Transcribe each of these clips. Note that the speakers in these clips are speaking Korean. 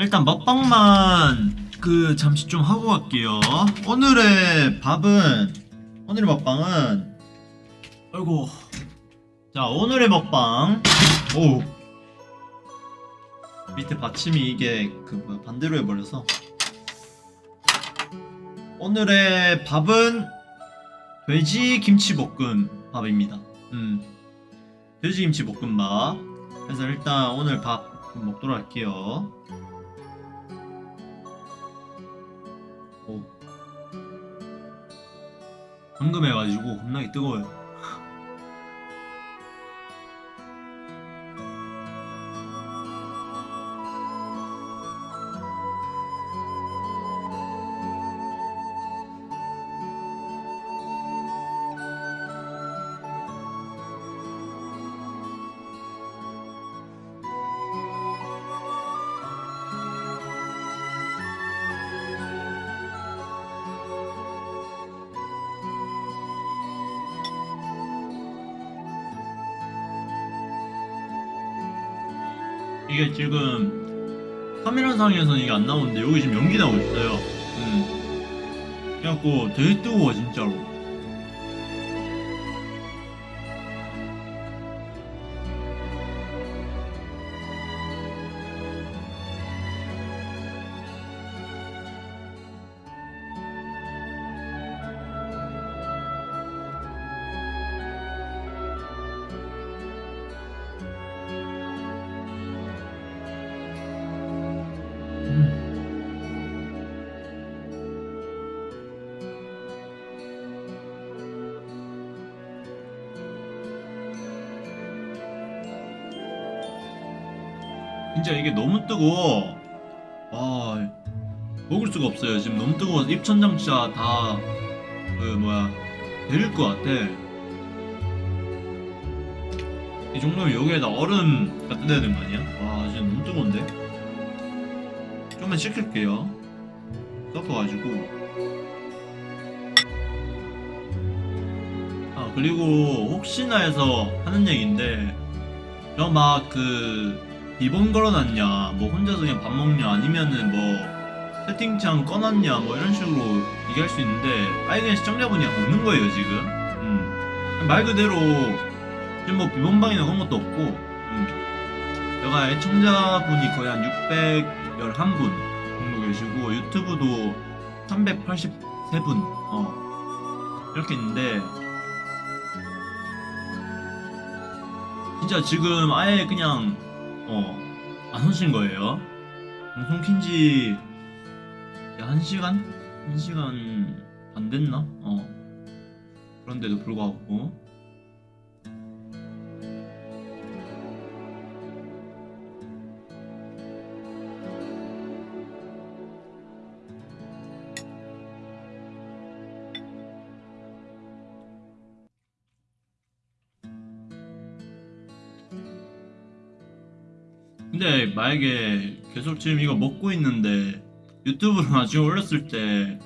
일단 먹방만 그 잠시 좀 하고 갈게요. 오늘의 밥은 오늘의 먹방은 아이고 자 오늘의 먹방 오 밑에 받침이 이게 그 뭐야 반대로 해버려서 오늘의 밥은 돼지 김치볶음 밥입니다. 음 돼지 김치볶음밥. 그래서 일단 오늘 밥 먹도록 할게요. 방금 해가지고 겁나게 뜨거워요. 이게 지금 카메라상에서는 이게 안 나오는데 여기 지금 연기 나오고 있어요. 음. 그래갖고 되게 뜨거워 진짜로. 진짜 이게 너무 뜨거워. 와 먹을 수가 없어요. 지금 너무 뜨거워서 입천장 진짜 다그 뭐야 데릴 것 같아. 이 정도면 여기에다 얼음 갖다 대야 되는 거 아니야? 와 지금 너무 뜨거운데? 좀만 식힐게요. 섞어가지고. 아 그리고 혹시나 해서 하는 얘기인데 저 막그 비번 걸어놨냐 뭐 혼자서 그냥 밥 먹냐 아니면은 뭐 채팅창 꺼놨냐 뭐 이런 식으로 얘기할 수 있는데 아예 그냥 시청자분이 없는 거예요 지금 음. 말 그대로 지금 뭐 비번방이나 그런 것도 없고 음. 제가 애청자분이 거의 한 611분 정도 계시고 유튜브도 383분 어 이렇게 있는데 진짜 지금 아예 그냥 어 안 오신 거예요. 방송 킨지 한 시간 한 시간 안 됐나? 어 그런데도 불구하고 근데 만약에 계속 지금 이거 먹고 있는데 유튜브로 나중에 올렸을 때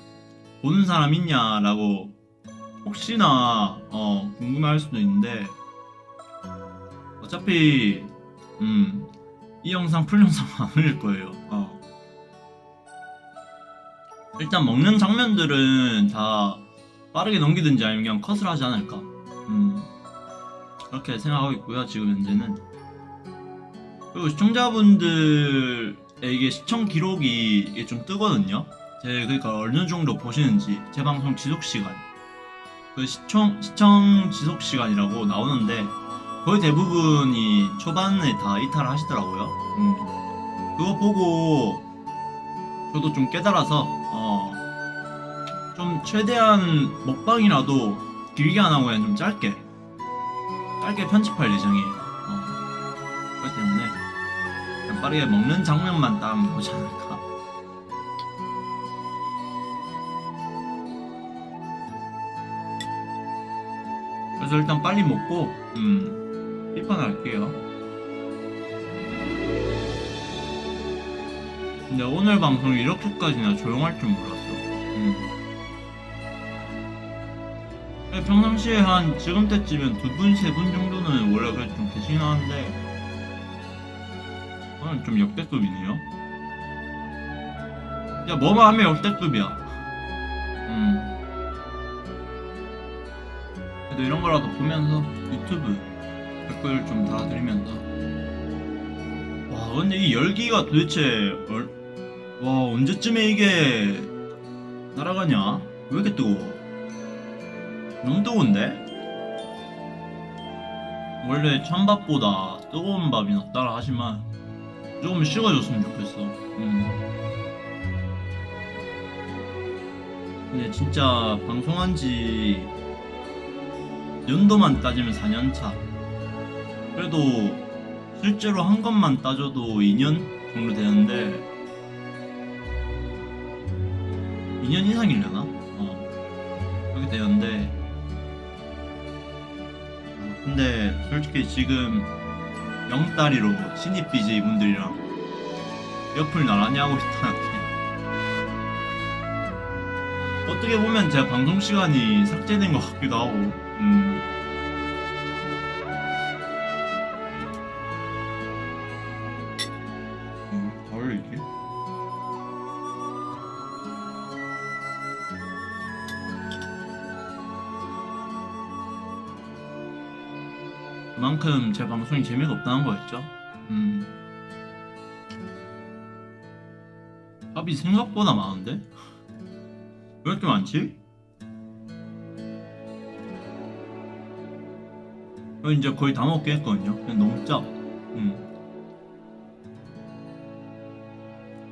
보는 사람 있냐라고 혹시나 어 궁금해할 수도 있는데 어차피 음 이 영상 풀 영상 안 올릴 거예요. 어. 일단 먹는 장면들은 다 빠르게 넘기든지 아니면 그냥 컷을 하지 않을까. 음 그렇게 생각하고 있고요. 지금 현재는. 그리고 시청자분들에게 시청 기록이 좀 뜨거든요. 제 그러니까 어느 정도 보시는지 제 방송 지속 시간 그 시청 시청 지속 시간이라고 나오는데 거의 대부분이 초반에 다 이탈을 하시더라고요. 음. 그거 보고 저도 좀 깨달아서 어, 좀 최대한 먹방이라도 길게 안 하고 그냥 좀 짧게 짧게 편집할 예정이에요. 빠르게 먹는 장면만 딱 보지 않을까. 그래서 일단 빨리 먹고 음 입판할게요. 근데 오늘 방송이 이렇게까지나 조용할 줄 몰랐어. 음. 평상시에 한 지금 때쯤엔 두 분, 세 분 정도는 원래 그래도 좀 계시긴 하는데 오늘 좀 역대급이네요. 야 뭐만 하면 역대급이야? 음. 그래도 이런 거라도 보면서 유튜브 댓글 좀 달아드리면서. 와 근데 이 열기가 도대체 얼... 와 언제쯤에 이게 날아가냐? 왜 이렇게 뜨거워? 너무 뜨거운데? 원래 찬밥보다 뜨거운 밥이 낫다라 하지만 조금 식어줬으면 좋겠어 음. 근데 진짜 방송한 지 연도만 따지면 4년차 그래도 실제로 한 것만 따져도 2년 정도 되는데 2년 이상이려나? 어 그렇게 되는데 어, 근데 솔직히 지금 영따리로 신입 BJ 분들이랑 옆을 나란히 하고 있다는 게 어떻게 보면 제 방송 시간이 삭제된 것 같기도 하고 음. 음, 그만큼 제 방송이 재미가 없다는 거였죠. 음. 합이 생각보다 많은데? 왜 이렇게 많지? 이제 거의 다 먹게 했거든요. 그냥 너무 짜. 음.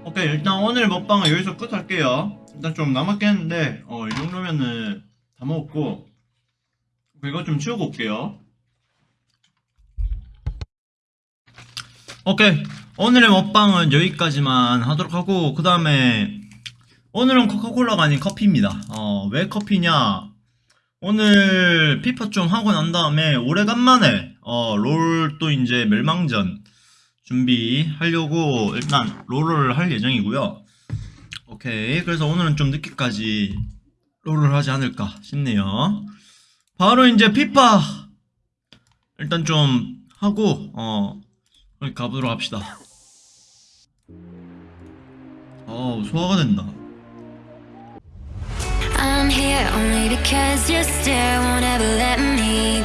오케이 일단 오늘 먹방은 여기서 끝할게요. 일단 좀 남았겠는데 어, 이 정도면은 다 먹었고 이거 좀 치우고 올게요. 오케이. 오늘의 먹방은 여기까지만 하도록 하고 그 다음에 오늘은 코카콜라가 아닌 커피입니다. 어, 왜 커피냐? 오늘 피파 좀 하고 난 다음에 오래간만에 어, 롤도 이제 멸망전 준비하려고 일단 롤을 할 예정이고요. 오케이. 그래서 오늘은 좀 늦게까지 롤을 하지 않을까 싶네요. 바로 이제 피파! 일단 좀 하고 어 그럼 가보도록 합시다. 어우, 소화가 된다. I'm here only because you still won't ever let me